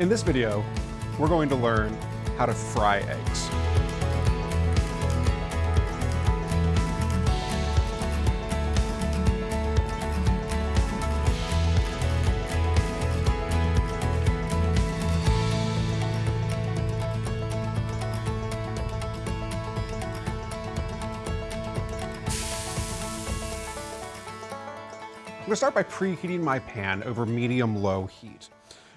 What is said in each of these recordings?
In this video, we're going to learn how to fry eggs. I'm gonna start by preheating my pan over medium-low heat.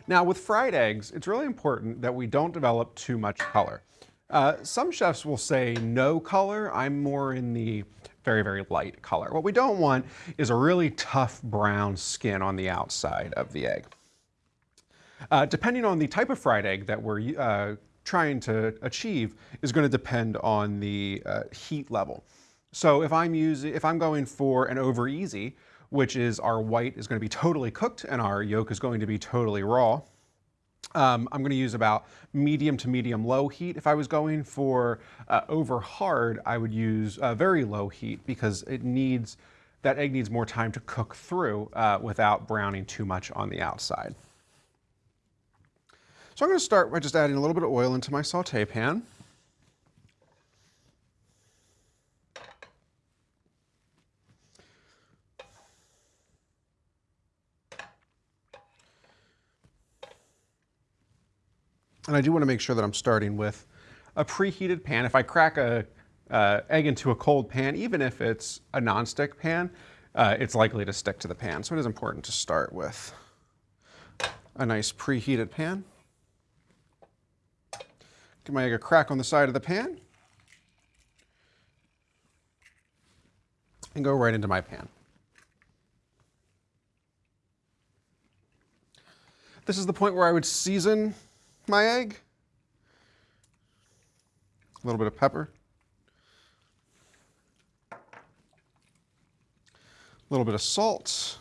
Now with fried eggs, it's really important that we don't develop too much color. Uh, some chefs will say no color. I'm more in the very, very light color. What we don't want is a really tough brown skin on the outside of the egg. Uh, depending on the type of fried egg that we're uh, trying to achieve is going to depend on the uh, heat level. So if I'm using, if I'm going for an over easy, which is our white is going to be totally cooked and our yolk is going to be totally raw. Um, I'm going to use about medium to medium low heat. If I was going for uh, over hard, I would use uh, very low heat because it needs, that egg needs more time to cook through uh, without browning too much on the outside. So I'm going to start by just adding a little bit of oil into my saute pan. And I do want to make sure that I'm starting with a preheated pan. If I crack a uh, egg into a cold pan, even if it's a nonstick pan, uh, it's likely to stick to the pan. So it is important to start with a nice preheated pan. Give my egg a crack on the side of the pan. And go right into my pan. This is the point where I would season my egg. A little bit of pepper. A little bit of salt.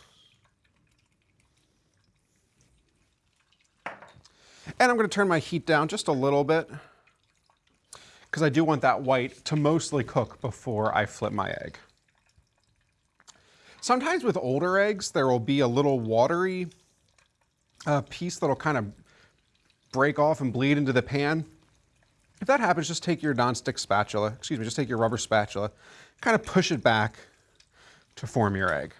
And I'm going to turn my heat down just a little bit because I do want that white to mostly cook before I flip my egg. Sometimes with older eggs, there will be a little watery uh, piece that'll kind of break off and bleed into the pan. If that happens, just take your nonstick spatula, excuse me, just take your rubber spatula, kind of push it back to form your egg.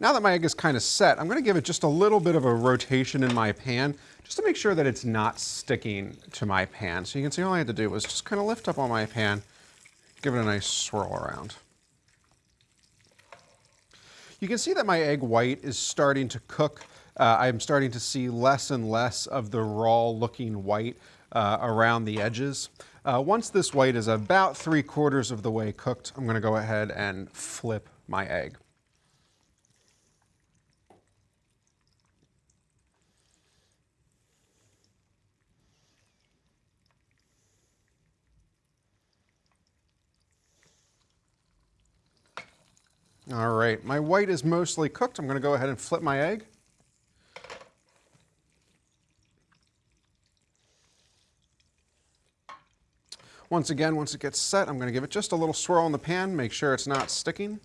Now that my egg is kind of set, I'm going to give it just a little bit of a rotation in my pan just to make sure that it's not sticking to my pan. So you can see all I had to do was just kind of lift up on my pan, give it a nice swirl around. You can see that my egg white is starting to cook uh, I'm starting to see less and less of the raw looking white uh, around the edges. Uh, once this white is about three quarters of the way cooked, I'm going to go ahead and flip my egg. All right, my white is mostly cooked. I'm going to go ahead and flip my egg. Once again, once it gets set, I'm going to give it just a little swirl in the pan, make sure it's not sticking.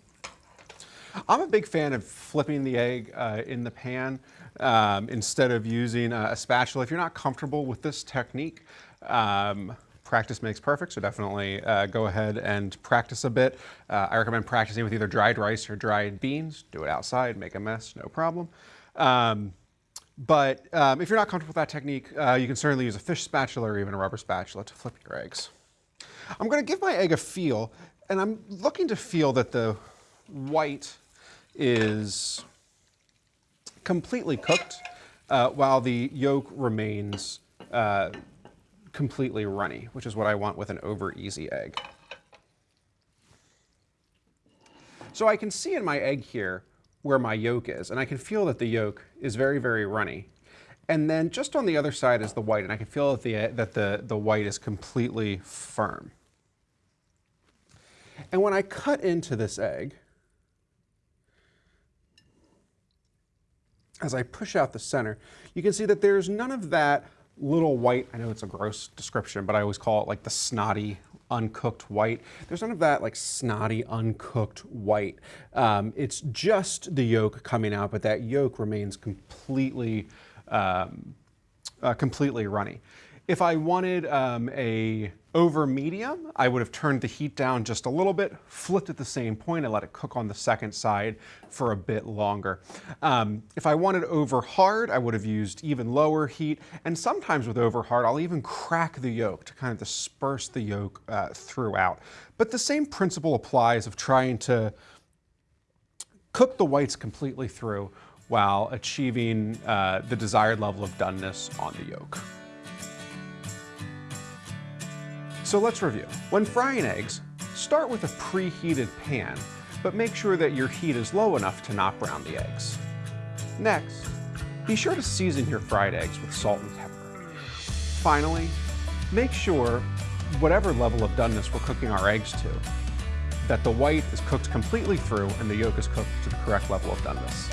I'm a big fan of flipping the egg uh, in the pan um, instead of using a, a, spatula. If you're not comfortable with this technique, um, practice makes perfect, so definitely uh, go ahead and practice a bit. Uh, I recommend practicing with either dried rice or dried beans. Do it outside, make a mess, no problem. Um, but um, if you're not comfortable with that technique, uh, you can certainly use a fish spatula or even a rubber spatula to flip your eggs. I'm going to give my egg a feel, and I'm looking to feel that the white is completely cooked uh, while the yolk remains uh, completely runny, which is what I want with an over easy egg. So I can see in my egg here where my yolk is, and I can feel that the yolk is very, very runny. And then just on the other side is the white, and I can feel that the, that the, the white is completely firm. And when I cut into this egg, as I push out the center, you can see that there's none of that little white, I know it's a gross description, but I always call it like the snotty uncooked white. There's none of that like snotty uncooked white. Um, it's just the yolk coming out, but that yolk remains completely um, uh, completely runny. If I wanted um, a over medium, I would have turned the heat down just a little bit, flipped at the same point and let it cook on the second side for a bit longer. Um, if I wanted over hard, I would have used even lower heat. And sometimes with over hard, I'll even crack the yolk to kind of disperse the yolk uh, throughout. But the same principle applies of trying to cook the whites completely through while achieving uh, the desired level of doneness on the yolk. So let's review. When frying eggs, start with a preheated pan, but make sure that your heat is low enough to not brown the eggs. Next, be sure to season your fried eggs with salt and pepper. Finally, make sure, whatever level of doneness we're cooking our eggs to, that the white is cooked completely through and the yolk is cooked to the correct level of doneness.